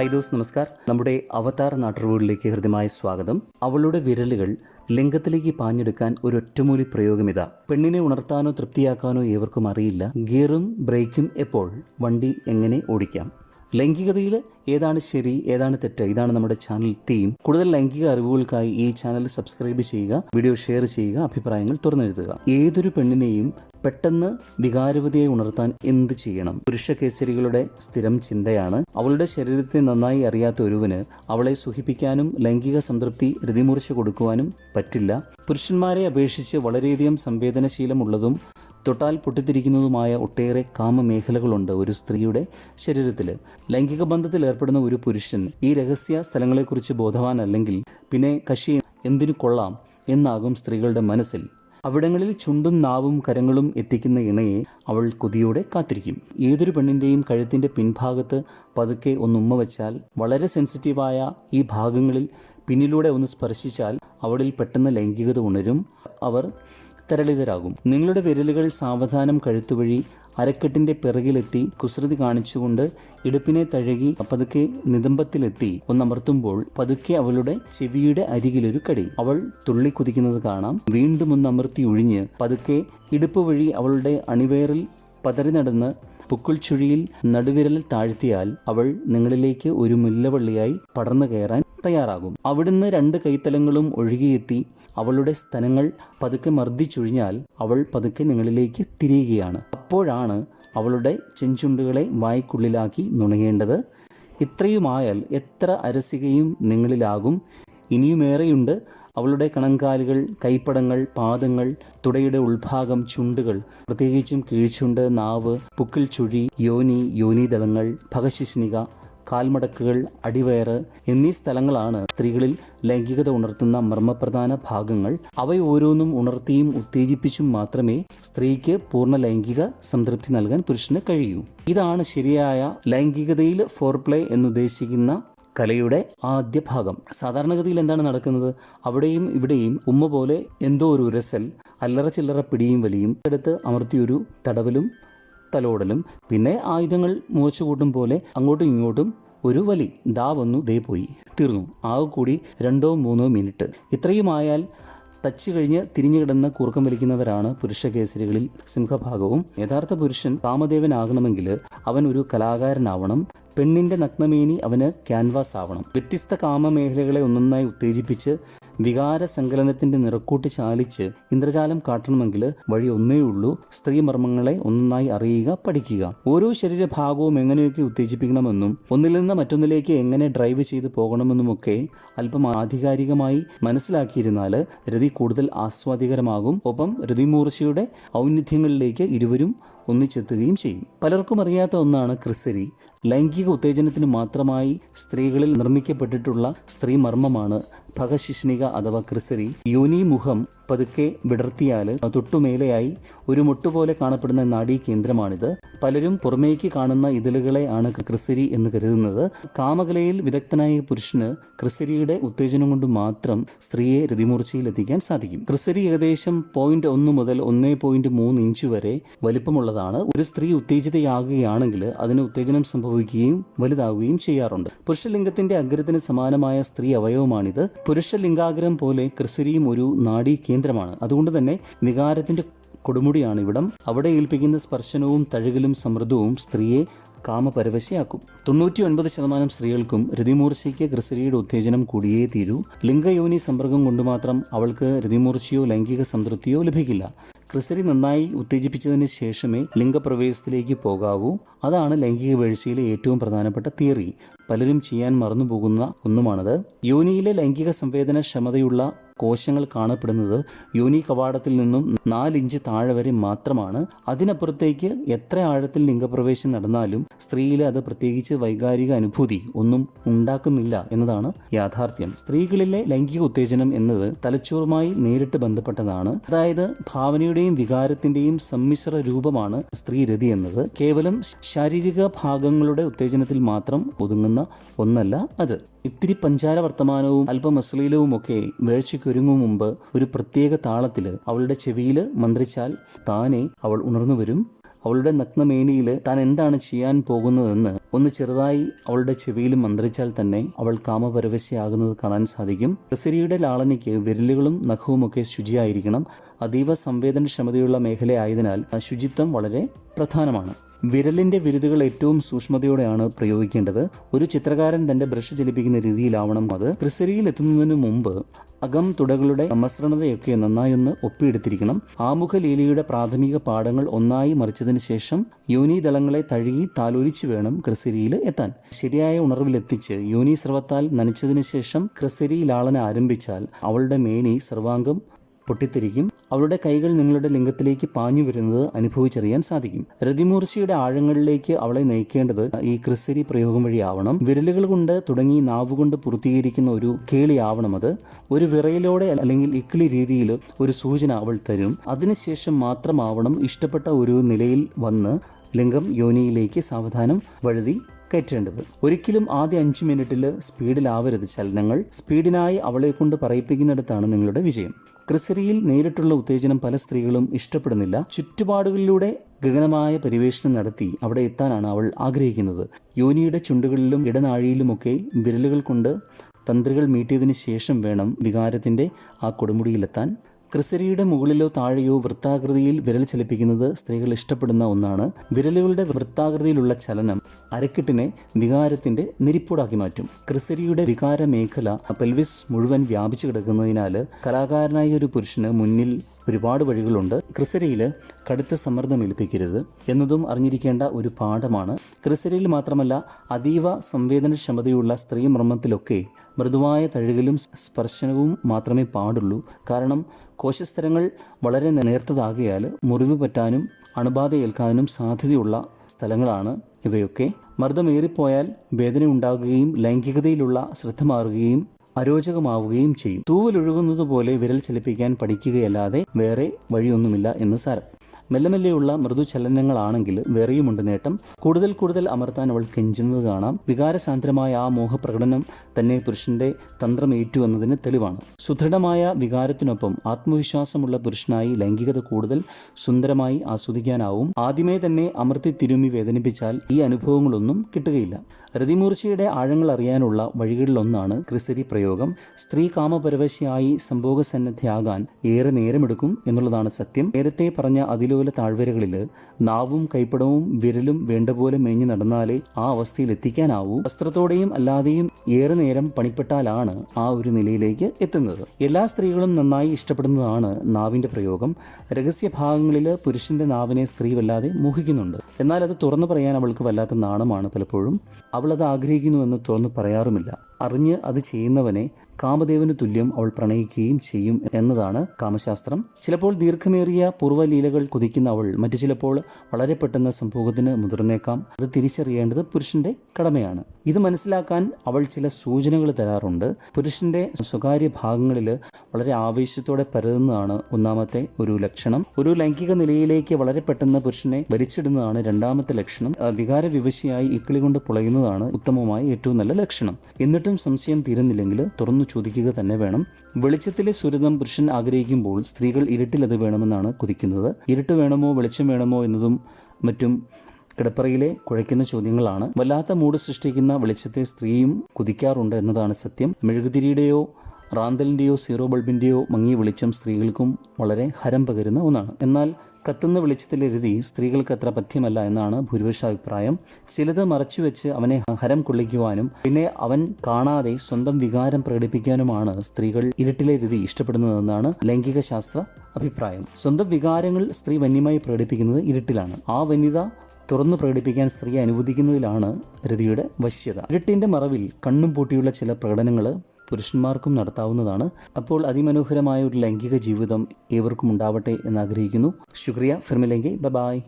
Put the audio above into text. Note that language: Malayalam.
ഹൈ ദോസ് നമസ്കാർ. നമ്മുടെ അവതാർ നാട്ടുറവുകളിലേക്ക് ഹൃദ്യമായ സ്വാഗതം. അവളുടെ വിരലുകൾ ലിംഗത്തിലേക്ക് പാഞ്ഞെടുക്കാൻ ഒരു ഒറ്റമൂലി പ്രയോഗമിതാ. പെണ്ണിനെ ഉണർത്താനോ തൃപ്തിയാക്കാനോ ഏവർക്കും അറിയില്ല. ഗിയറും ബ്രേക്കും എപ്പോൾ വണ്ടി എങ്ങനെ ഓടിക്കാം? ലൈംഗികതയിൽ ഏതാണ് ശരി ഏതാണ് തെറ്റ്? ഇതാണ് നമ്മുടെ ചാനൽ തീം കൂടുതൽ ലൈംഗിക അറിവുകൾക്കായി ഈ ചാനൽ സബ്സ്ക്രൈബ് ചെയ്യുക വീഡിയോ ഷെയർ ചെയ്യുക അഭിപ്രായങ്ങൾ തുറന്നെഴുതുക. ഏതൊരു പെണ്ണിനെയും പെട്ടെന്ന് വികാരവതിയെ ഉണർത്താൻ എന്ത് ചെയ്യണം? പുരുഷ കേസരികളുടെ സ്ഥിരം ചിന്തയാണ്. അവളുടെ ശരീരത്തെ നന്നായി അറിയാത്ത ഒരുവന് അവളെ സുഖിപ്പിക്കാനും ലൈംഗിക സംതൃപ്തി രതിമൂർച്ച കൊടുക്കുവാനും പറ്റില്ല. പുരുഷന്മാരെ അപേക്ഷിച്ച് വളരെയധികം സംവേദനശീലമുള്ളതും തൊട്ടാൽ പൊട്ടിത്തിരിക്കുന്നതുമായ ഒട്ടേറെ കാമമേഖലകളുണ്ട് ഒരു സ്ത്രീയുടെ ശരീരത്തിൽ ലൈംഗിക ബന്ധത്തിൽ ഏർപ്പെടുന്ന ഒരു പുരുഷൻ ഈ രഹസ്യ സ്ഥലങ്ങളെക്കുറിച്ച് ബോധവാനല്ലെങ്കിൽ പിന്നെ കശി എന്തിനു കൊള്ളാം എന്നാകും സ്ത്രീകളുടെ മനസ്സിൽ. അവിടങ്ങളിൽ ചുണ്ടും നാവും കരങ്ങളും എത്തിക്കുന്ന ഇണയെ അവൾ കൊതിയോടെ കാത്തിരിക്കും. ഏതൊരു പെണ്ണിന്റെയും കഴുത്തിന്റെ പിൻഭാഗത്ത് പതുക്കെ ഒന്ന് ഉമ്മ വച്ചാൽ വളരെ സെൻസിറ്റീവായ ഈ ഭാഗങ്ങളിൽ പിന്നിലൂടെ ഒന്ന് സ്പർശിച്ചാൽ അവളിൽ പെട്ടെന്ന് ലൈംഗികത ഉണരും. അവർ തരളിതരാകും നിങ്ങളുടെ വിരലുകൾ സാവധാനം കഴുത്തുവഴി അരക്കെട്ടിന്റെ പിറകിലെത്തി കുസൃതി കാണിച്ചുകൊണ്ട് ഇടുപ്പിനെ തഴുകി പതുക്കെ നിതമ്പത്തിലെത്തി ഒന്നമർത്തുമ്പോൾ പതുക്കെ അവളുടെ ചെവിയുടെ അരികിലൊരു കടി. അവൾ തുള്ളി കുതിക്കുന്നത് കാണാം. വീണ്ടും ഒന്നമർത്തി ഒഴിഞ്ഞ് പതുക്കെ ഇടുപ്പ് വഴി അവളുടെ അണിവേറിൽ പതറി നടന്ന് പുക്കുൾ ചുഴിയിൽ നടുവിരൽ താഴ്ത്തിയാൽ അവൾ നിങ്ങളിലേക്ക് ഒരു മുല്ലവള്ളിയായി പടർന്നു കയറാൻ തയ്യാറാകും. അവിടുന്ന് രണ്ട് കൈത്തലങ്ങളും ഒഴുകിയെത്തി അവളുടെ സ്ഥലങ്ങൾ പതുക്കെ മർദ്ദിച്ചൊഴിഞ്ഞാൽ അവൾ പതുക്കെ നിങ്ങളിലേക്ക് തിരിയുകയാണ്. അപ്പോഴാണ് അവളുടെ ചെഞ്ചുണ്ടുകളെ വായ്ക്കുള്ളിലാക്കി നുണയേണ്ടത്. ഇത്രയുമായാൽ എത്ര അരസികയും നിങ്ങളിലാകും. ഇനിയുമേറെയുണ്ട്. അവളുടെ കണങ്കാലുകൾ കൈപ്പടങ്ങൾ പാദങ്ങൾ തുടയുടെ ഉൾഭാഗം ചുണ്ടുകൾ പ്രത്യേകിച്ചും കീഴ്ചുണ്ട് നാവ് പുക്കിൽ ചുഴി യോനി യോനിതളങ്ങൾ ഭഗശിഷ്ണിക കാൽമടക്കുകൾ അടിവയറ് എന്നീ സ്ഥലങ്ങളാണ് സ്ത്രീകളിൽ ലൈംഗികത ഉണർത്തുന്ന മർമ്മപ്രധാന ഭാഗങ്ങൾ. അവ ഓരോന്നും ഉണർത്തിയും ഉത്തേജിപ്പിച്ചും മാത്രമേ സ്ത്രീക്ക് പൂർണ ലൈംഗിക സംതൃപ്തി നൽകാൻ പുരുഷന് കഴിയൂ. ഇതാണ് ശരിയായ ലൈംഗികതയിൽ ഫോർപ്ലേ എന്നുദ്ദേശിക്കുന്ന കലയുടെ ആദ്യ ഭാഗം. സാധാരണഗതിയിൽ എന്താണ് നടക്കുന്നത്? അവിടെയും ഇവിടെയും ഉമ്മ പോലെ എന്തോ ഒരു ഉരസൽ അല്ലറ ചില്ലറ പിടിയും വലിയും എടുത്ത് അമർത്തിയൊരു തടവലും തലോടലും പിന്നെ ആയുധങ്ങൾ മുറിച്ചു കൂട്ടും പോലെ അങ്ങോട്ടും ഇങ്ങോട്ടും ഒരു വലി ദാ വന്നു ദേ പോയി തീർന്നു. ആകെ കൂടി രണ്ടോ മൂന്നോ മിനിറ്റ്. ഇത്രയുമായാൽ തച്ച് കഴിഞ്ഞ് തിരിഞ്ഞു കിടന്ന് കൂർക്കം വലിക്കുന്നവരാണ് പുരുഷ കേസരികളിൽ സിംഹഭാഗവും. യഥാർത്ഥ പുരുഷൻ കാമദേവനാകണമെങ്കിൽ അവൻ ഒരു കലാകാരനാവണം. പെണ്ണിന്റെ നഗ്നമേനി അവന് ക്യാൻവാസ് ആവണം വ്യത്യസ്ത കാമമേഖലകളെ ഒന്നൊന്നായി ഉത്തേജിപ്പിച്ച് വികാര സങ്കലനത്തിന്റെ നിറക്കൂട്ട് ചാലിച്ച് ഇന്ദ്രജാലം കാട്ടണമെങ്കിൽ വഴി ഒന്നേ ഉള്ളൂ. സ്ത്രീ മർമ്മങ്ങളെ ഒന്നായി അറിയുക പഠിക്കുക. ഓരോ ശരീരഭാഗവും എങ്ങനെയൊക്കെ ഉത്തേജിപ്പിക്കണമെന്നും ഒന്നിൽ നിന്ന് മറ്റൊന്നിലേക്ക് എങ്ങനെ ഡ്രൈവ് ചെയ്ത് പോകണമെന്നുമൊക്കെ അല്പം ആധികാരികമായി മനസ്സിലാക്കിയിരുന്നാൽ രതി കൂടുതൽ ആസ്വാദികരമാകും. ഒപ്പം രതിമൂർച്ചയുടെ ഔന്നിധ്യങ്ങളിലേക്ക് ഇരുവരും ഒന്നിച്ചെത്തുകയും ചെയ്യും. പലർക്കും അറിയാത്ത ഒന്നാണ് ക്രിസരി. ലൈംഗിക ഉത്തേജനത്തിന് മാത്രമായി സ്ത്രീകളിൽ നിർമ്മിക്കപ്പെട്ടിട്ടുള്ള സ്ത്രീ മർമ്മമാണ് ഭഗശിഷ്ണിക അഥവാ ക്രിസരി. യോനി മുഖം പതുക്കെ വിടർത്തിയാൽ തൊട്ടുമേലെയായി ഒരു മുട്ടുപോലെ കാണപ്പെടുന്ന നാഡീ കേന്ദ്രമാണിത്. പലരും പുറമേക്ക് കാണുന്ന ഇതിലുകളെ ആണ് ക്രിസരി എന്ന് കരുതുന്നത്. കാമകലയിൽ വിദഗ്ധനായ പുരുഷന് ക്രിസരിയുടെ ഉത്തേജനം കൊണ്ട് മാത്രം സ്ത്രീയെ രതിമൂർച്ചയിൽ എത്തിക്കാൻ സാധിക്കും. ക്രിസരി ഏകദേശം പോയിന്റ് ഒന്ന് മുതൽ ഒന്നേ പോയിന്റ് മൂന്ന് ഇഞ്ച് വരെ വലിപ്പമുള്ളതാണ്. ഒരു സ്ത്രീ ഉത്തേജിതയാകുകയാണെങ്കിൽ അതിന് ഉത്തേജനം സംഭവിക്കുകയും വലുതാവുകയും ചെയ്യാറുണ്ട്. പുരുഷലിംഗത്തിന്റെ അഗ്രത്തിന് സമാനമായ സ്ത്രീ അവയവമാണിത്. പുരുഷലിംഗാഗ്രം പോലെ ക്രിസരിയും ഒരു നാഡീ കേന്ദ്രമാണ്. അതുകൊണ്ട് തന്നെ വികാരത്തിന്റെ കൊടുമുടിയാണ് ഇവിടം അവിടെ ഏൽപ്പിക്കുന്ന സ്പർശനവും തഴുകലും സമൃദ്ധവും സ്ത്രീയെ കാമപരവശയാക്കും. തൊണ്ണൂറ്റി ഒൻപത് ശതമാനം സ്ത്രീകൾക്കും രതിമൂർച്ചയ്ക്ക് ക്രിസരിയുടെ ഉത്തേജനം കൂടിയേ തീരൂ. ലിംഗയോനി സമ്പർക്കം കൊണ്ട് മാത്രം അവൾക്ക് രതിമൂർച്ചയോ ലൈംഗിക സംതൃപ്തിയോ ലഭിക്കില്ല. ക്രിസരി നന്നായി ഉത്തേജിപ്പിച്ചതിന് ശേഷമേ ലിംഗപ്രവേശത്തിലേക്ക് പോകാവൂ. അതാണ് ലൈംഗിക വീഴ്ചയിലെ ഏറ്റവും പ്രധാനപ്പെട്ട തിയറി. പലരും ചെയ്യാൻ മറന്നുപോകുന്ന ഒന്നുമാണത്. യോനിയിലെ ലൈംഗിക സംവേദന ക്ഷമതയുള്ള കോശങ്ങൾ കാണപ്പെടുന്നത് യോനി കവാടത്തിൽ നിന്നും നാലിഞ്ച് താഴെ വരെ മാത്രമാണ്. അതിനപ്പുറത്തേക്ക് എത്ര ആഴത്തിൽ ലിംഗപ്രവേശം നടന്നാലും സ്ത്രീയിലെ അത് പ്രത്യേകിച്ച് വൈകാരിക അനുഭൂതി ഒന്നും ഉണ്ടാക്കുന്നില്ല എന്നതാണ് യാഥാർത്ഥ്യം. സ്ത്രീകളിലെ ലൈംഗിക ഉത്തേജനം എന്നത് തലച്ചോറുമായി നേരിട്ട് ബന്ധപ്പെട്ടതാണ്. അതായത് ഭാവനയുടെയും വികാരത്തിന്റെയും സമ്മിശ്ര രൂപമാണ് സ്ത്രീരതി എന്നത്. കേവലം ശാരീരിക ഭാഗങ്ങളുടെ ഉത്തേജനത്തിൽ മാത്രം ഒതുങ്ങുന്ന ഒന്നല്ല അത്. ഇത്തിരി പഞ്ചാര വർത്തമാനവും അല്പം അശ്ലീലവും ഒക്കെ വേഴ്ചയ്ക്കൊരുങ്ങും മുമ്പ് ഒരു പ്രത്യേക താളത്തിൽ അവളുടെ ചെവിയിൽ മന്ത്രിച്ചാൽ താനെ അവൾ ഉണർന്നു വരും അവളുടെ നഗ്നമേനിയിൽ താൻ എന്താണ് ചെയ്യാൻ പോകുന്നതെന്ന് ഒന്ന് ചെറുതായി അവളുടെ ചെവിയിൽ മന്ത്രിച്ചാൽ തന്നെ അവൾ കാമപരവശയാകുന്നത് കാണാൻ സാധിക്കും. പ്രസരിയുടെ ലാളനയ്ക്ക് വിരലുകളും നഖവുമൊക്കെ ശുചിയായിരിക്കണം. അതീവ സംവേദനക്ഷമതയുള്ള മേഖലയായതിനാൽ ശുചിത്വം വളരെ പ്രധാനമാണ്. വിരലിന്റെ വിരുതുകൾ ഏറ്റവും സൂക്ഷ്മതയോടെയാണ് പ്രയോഗിക്കേണ്ടത്. ഒരു ചിത്രകാരൻ തന്റെ ബ്രഷ് ചലിപ്പിക്കുന്ന രീതിയിലാവണം. അത് ക്രിസരിയിൽ എത്തുന്നതിന് മുമ്പ് അകം തുടകളുടെ സമസ്രണതയൊക്കെ നന്നായി ഒന്ന് ഒപ്പിയെടുത്തിരിക്കണം. ആമുഖ ലീലയുടെ പ്രാഥമിക പാഠങ്ങൾ ഒന്നായി മറിച്ചതിന് ശേഷം യോനി ദളങ്ങളെ തഴുകി താലോലിച്ച് വേണം ക്രിസരിയിൽ എത്താൻ. ശരിയായ ഉണർവിലെത്തിച്ച് യോനി സർവത്താൽ നനച്ചതിന് ശേഷം ക്രിസരി ആരംഭിച്ചാൽ അവളുടെ മേനി സർവാംഗം പൊട്ടിത്തെറിക്കും. അവളുടെ കൈകൾ നിങ്ങളുടെ ലിംഗത്തിലേക്ക് പാഞ്ഞു വരുന്നത് അനുഭവിച്ചറിയാൻ സാധിക്കും. രതിമൂർച്ചയുടെ ആഴങ്ങളിലേക്ക് അവളെ നയിക്കേണ്ടത് ഈ ക്രിസ്സരി പ്രയോഗം വഴിയാവണം. വിരലുകൾ കൊണ്ട് തുടങ്ങി നാവുകൊണ്ട് പൂർത്തീകരിക്കുന്ന ഒരു കേളിയാവണം അത്. ഒരു വിറയിലൂടെ അല്ലെങ്കിൽ ഇക്കിളി രീതിയിൽ ഒരു സൂചന അവൾ തരും. അതിനുശേഷം മാത്രമാവണം ഇഷ്ടപ്പെട്ട ഒരു നിലയിൽ വന്ന് ലിംഗം യോനിയിലേക്ക് സാവധാനം വഴുതി കയറ്റേണ്ടത്. ഒരിക്കലും ആദ്യ അഞ്ച് മിനിറ്റിൽ സ്പീഡിലാവരുത് ചലനങ്ങൾ. സ്പീഡിനായി അവളെ കൊണ്ട് പറയിപ്പിക്കുന്നിടത്താണ് നിങ്ങളുടെ വിജയം. ക്രിസരിയിൽ നേരിട്ടുള്ള ഉത്തേജനം പല സ്ത്രീകളും ഇഷ്ടപ്പെടുന്നില്ല. ചുറ്റുപാടുകളിലൂടെ ഗഗനമായ പരിവേഷണം നടത്തി അവിടെ എത്താനാണ് അവൾ ആഗ്രഹിക്കുന്നത്. യോനിയുടെ ചുണ്ടുകളിലും ഇടനാഴിയിലുമൊക്കെ വിരലുകൾ കൊണ്ട് തന്ത്രികൾ മീട്ടിയതിനു ശേഷം വേണം വികാരത്തിന്റെ ആ കൊടുമുടിയിലെത്താൻ. ക്രിസരിയുടെ മുകളിലോ താഴെയോ വൃത്താകൃതിയിൽ വിരൽ ചലിപ്പിക്കുന്നത് സ്ത്രീകൾ ഇഷ്ടപ്പെടുന്ന ഒന്നാണ്. വിരലുകളുടെ വൃത്താകൃതിയിലുള്ള ചലനം അരക്കെട്ടിനെ വികാരത്തിന്റെ നിരിപ്പൂടാക്കി മാറ്റും. ക്രിസരിയുടെ വികാര മേഖല പെൽവിസ് മുഴുവൻ വ്യാപിച്ചു കിടക്കുന്നതിനാൽ കലാകാരനായ ഒരു പുരുഷന് മുന്നിൽ ഒരുപാട് വഴികളുണ്ട്. ക്രിസരിയിൽ കടുത്ത സമ്മർദ്ദം ഏൽപ്പിക്കരുത് എന്നതും അറിഞ്ഞിരിക്കേണ്ട ഒരു പാഠമാണ്. ക്രിസരിയിൽ മാത്രമല്ല അതീവ സംവേദനക്ഷമതയുള്ള സ്ത്രീ മർമ്മത്തിലൊക്കെ മൃദുവായ തഴുകലും സ്പർശനവും മാത്രമേ പാടുള്ളൂ. കാരണം കോശസ്തരങ്ങൾ വളരെ നേർത്തതാകിയാൽ മുറിവ് പറ്റാനും അണുബാധ ഏൽക്കാനും സാധ്യതയുള്ള സ്ഥലങ്ങളാണ് ഇവയൊക്കെ. മർദ്ദമേറിപ്പോയാൽ വേദന ഉണ്ടാകുകയും ലൈംഗികതയിലുള്ള ശ്രദ്ധ മാറുകയും അരോചകമാവുകയും ചെയ്യും. തൂവലൊഴുകുന്നത് പോലെ വിരൽ ചലിപ്പിക്കാൻ പഠിക്കുകയല്ലാതെ വേറെ വഴിയൊന്നുമില്ല എന്ന് സാരം. മെല്ലെ മെല്ലെയുള്ള മൃദുചലനങ്ങളാണെങ്കിൽ വേറെയുമുണ്ട് നേട്ടം. കൂടുതൽ കൂടുതൽ അമർത്താൻ അവൾ കെഞ്ചുന്നത് കാണാം. വികാരസാന്ദ്രമായ ആ മോഹപ്രകടനം തന്നെ പുരുഷന്റെ തന്ത്രമേറ്റു എന്നതിന് തെളിവാണ്. സുദൃഢമായ വികാരത്തിനൊപ്പം ആത്മവിശ്വാസമുള്ള പുരുഷനായി ലൈംഗികത കൂടുതൽ സുന്ദരമായി ആസ്വദിക്കാനാവും. ആദ്യമേ തന്നെ അമർത്തി തിരുമി വേദനിപ്പിച്ചാൽ ഈ അനുഭവങ്ങളൊന്നും കിട്ടുകയില്ല. രതിമൂർച്ചയുടെ ആഴങ്ങൾ അറിയാനുള്ള വഴികളിലൊന്നാണ് ക്രിസരി പ്രയോഗം. സ്ത്രീ കാമപരവശയായി സംഭോഗസന്നദ്ധയാകാൻ ഏറെ നേരമെടുക്കും എന്നുള്ളതാണ് സത്യം. നേരത്തെ പറഞ്ഞ അതിലോല താഴ്വരകളിൽ നാവും കൈപ്പടവും വിരലും വേണ്ട പോലെ മേഞ്ഞു നടന്നാലേ ആ അവസ്ഥയിൽ എത്തിക്കാനാവൂ വസ്ത്രത്തോടെയും അല്ലാതെയും ഏറെ നേരം പണിപ്പെട്ടാലാണ് ആ ഒരു നിലയിലേക്ക് എത്തുന്നത്. എല്ലാ സ്ത്രീകളും നന്നായി ഇഷ്ടപ്പെടുന്നതാണ് നാവിന്റെ പ്രയോഗം. രഹസ്യ ഭാഗങ്ങളിൽ പുരുഷന്റെ നാവിനെ സ്ത്രീ വല്ലാതെ മോഹിക്കുന്നുണ്ട്. എന്നാൽ അത് തുറന്നു പറയാൻ അവൾക്ക് വല്ലാത്ത നാണമാണ് പലപ്പോഴും. അവൾ അത് ആഗ്രഹിക്കുന്നുവെന്ന് തുറന്നു പറയാറുമില്ല. അറിഞ്ഞ് അത് ചെയ്യുന്നവനെ കാമദേവന് തുല്യം അവൾ പ്രണയിക്കുകയും ചെയ്യും എന്നതാണ് കാമശാസ്ത്രം. ചിലപ്പോൾ ദീർഘമേറിയ പൂർവലീലകൾ കൊതിക്കുന്ന അവൾ മറ്റു ചിലപ്പോൾ വളരെ പെട്ടെന്ന് സംഭവത്തിന് മുതിർന്നേക്കാം. അത് തിരിച്ചറിയേണ്ടത് പുരുഷന്റെ കടമയാണ്. ഇത് മനസ്സിലാക്കാൻ അവൾ ചില സൂചനകൾ തരാറുണ്ട്. പുരുഷന്റെ സ്വകാര്യ ഭാഗങ്ങളിൽ വളരെ ആവേശത്തോടെ പരതുന്നതാണ് ഒന്നാമത്തെ ഒരു ലക്ഷണം. ഒരു ലൈംഗിക നിലയിലേക്ക് വളരെ പെട്ടെന്ന് പുരുഷനെ വലിച്ചിടുന്നതാണ് രണ്ടാമത്തെ ലക്ഷണം. വികാര വിവശയായി ഇക്കിളി കൊണ്ട് പുളയുന്നതാണ് ഉത്തമമായ ഏറ്റവും നല്ല ലക്ഷണം. എന്നിട്ടും സംശയം തീരുന്നില്ലെങ്കിൽ തുറന്നു ചോദിക്കുക തന്നെ വേണം. വെളിച്ചത്തിലെ സുരതം പുരുഷൻ ആഗ്രഹിക്കുമ്പോൾ സ്ത്രീകൾ ഇരുട്ടിലത് വേണമെന്നാണ് കൊതിക്കുന്നത്. ഇരുട്ട് വേണമോ വെളിച്ചം വേണമോ എന്നതും മറ്റും കിടപ്പറയിലെ കുഴയ്ക്കുന്ന ചോദ്യങ്ങളാണ്. വല്ലാത്ത മൂട് സൃഷ്ടിക്കുന്ന വെളിച്ചത്തെ സ്ത്രീയും കുതിക്കാറുണ്ട് എന്നതാണ് സത്യം. മെഴുകുതിരിയുടെയോ റാന്തലിന്റെയോ സീറോ ബൾബിന്റെയോ മങ്ങിയ വെളിച്ചം സ്ത്രീകൾക്കും വളരെ ഹരം പകരുന്ന ഒന്നാണ്. എന്നാൽ കത്തുന്ന വെളിച്ചത്തിലെ രീതി സ്ത്രീകൾക്ക് അത്ര പഥ്യമല്ല എന്നാണ് ഭൂരിപക്ഷ അഭിപ്രായം ചിലത് മറച്ചുവെച്ച് അവനെ ഹരം കൊള്ളിക്കുവാനും പിന്നെ അവൻ കാണാതെ സ്വന്തം വികാരം പ്രകടിപ്പിക്കാനുമാണ് സ്ത്രീകൾ ഇരുട്ടിലെ രീതി ഇഷ്ടപ്പെടുന്നതെന്നാണ് ലൈംഗിക ശാസ്ത്ര അഭിപ്രായം. സ്വന്തം വികാരങ്ങൾ സ്ത്രീ വന്യമായി പ്രകടിപ്പിക്കുന്നത് ഇരുട്ടിലാണ്. ആ വന്യത തുറന്നു പ്രകടിപ്പിക്കാൻ സ്ത്രീയെ അനുവദിക്കുന്നതിലാണ് രതിയുടെ വശ്യത. ഇരുട്ടിന്റെ മറവിൽ കണ്ണും പൂട്ടിയുള്ള ചില പ്രകടനങ്ങൾ പുരുഷന്മാർക്കും നടത്താവുന്നതാണ്. അപ്പോൾ അതിമനോഹരമായ ഒരു ലൈംഗിക ജീവിതം ഏവർക്കും ഉണ്ടാവട്ടെ എന്ന് ആഗ്രഹിക്കുന്നു. ശുക്രിയ. ഫിർമിലെങ്കി. ബൈ